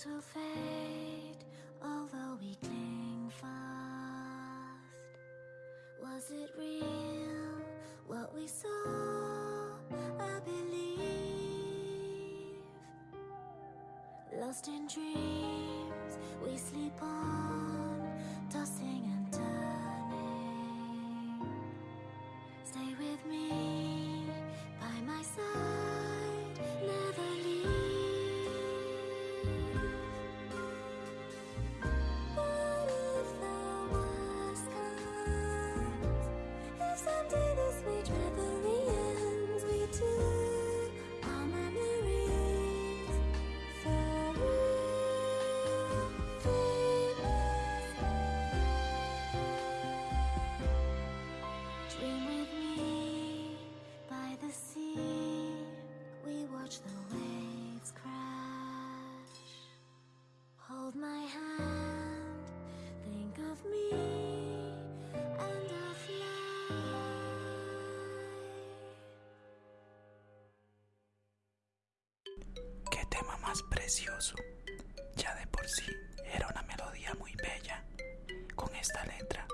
dreams will fade, although we cling fast. Was it real what we saw? I believe. Lost in dreams, we sleep on, tossing más precioso! Ya de por sí era una melodía muy bella. Con esta letra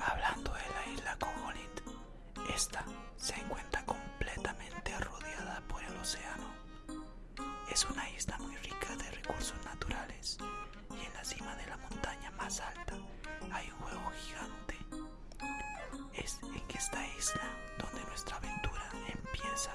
Hablando de la isla Kogolind, esta se encuentra completamente rodeada por el océano. Es una isla muy rica de recursos naturales y en la cima de la montaña más alta hay un juego gigante. Es en esta isla donde nuestra aventura empieza.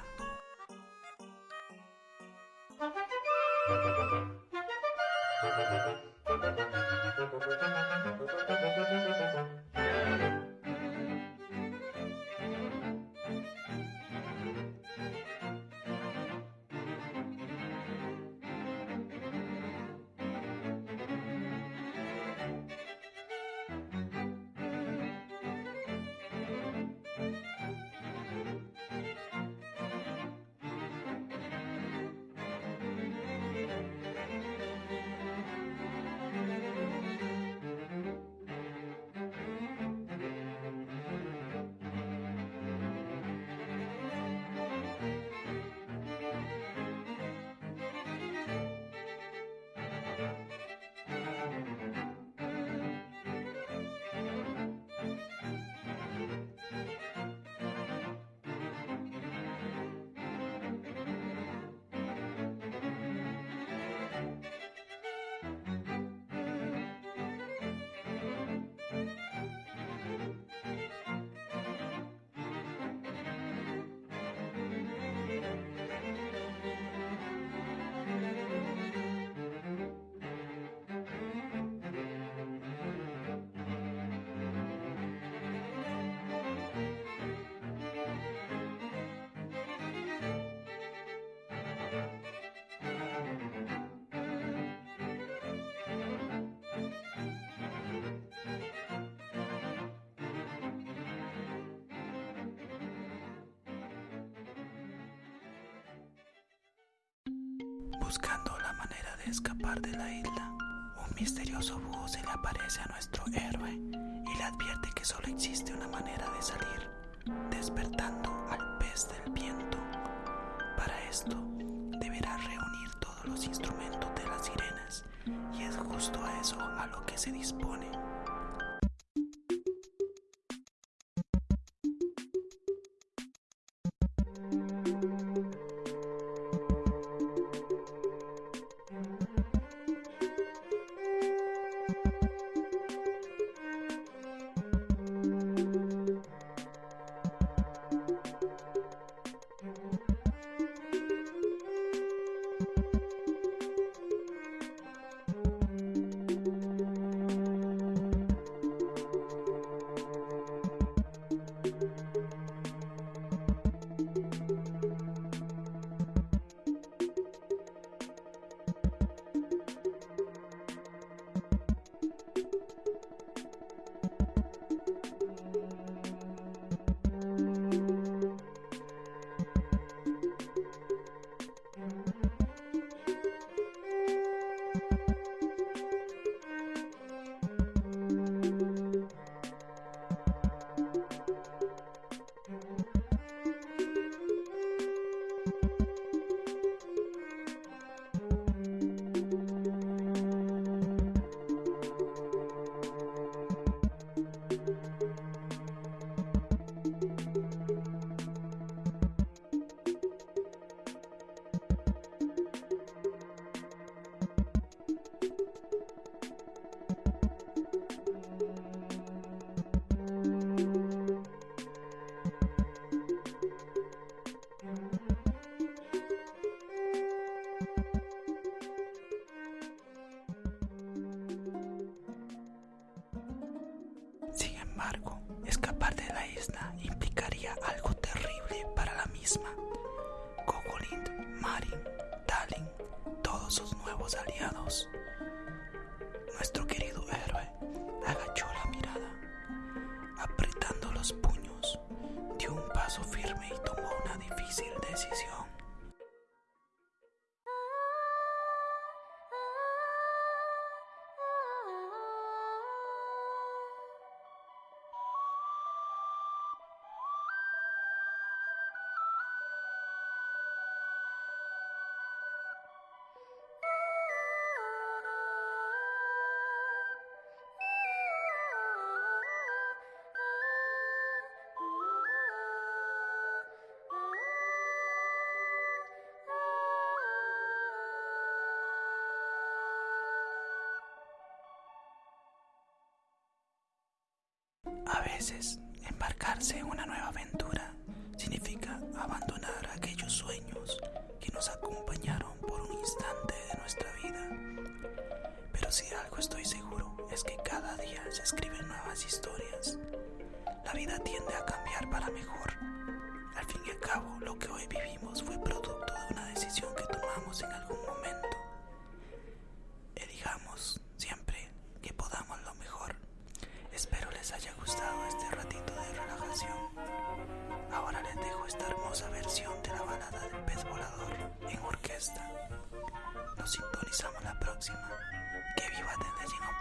Escapar de la isla, un misterioso búho se le aparece a nuestro héroe y le advierte que solo existe una manera de salir, despertando al pez del viento. Para esto, deberá reunir todos los instrumentos de las sirenas y es justo a eso a lo que se dispone. Marin, Dalin, todos sus nuevos aliados. A veces, embarcarse en una nueva aventura significa abandonar aquellos sueños que nos acompañaron por un instante de nuestra vida. Pero si algo estoy seguro es que cada día se escriben nuevas historias. La vida tiende a cambiar para mejor. Al fin y al cabo, lo que hoy vivimos fue producto de una decisión que tomamos en algún momento. Nos sintonizamos la próxima. Que viva desde Gino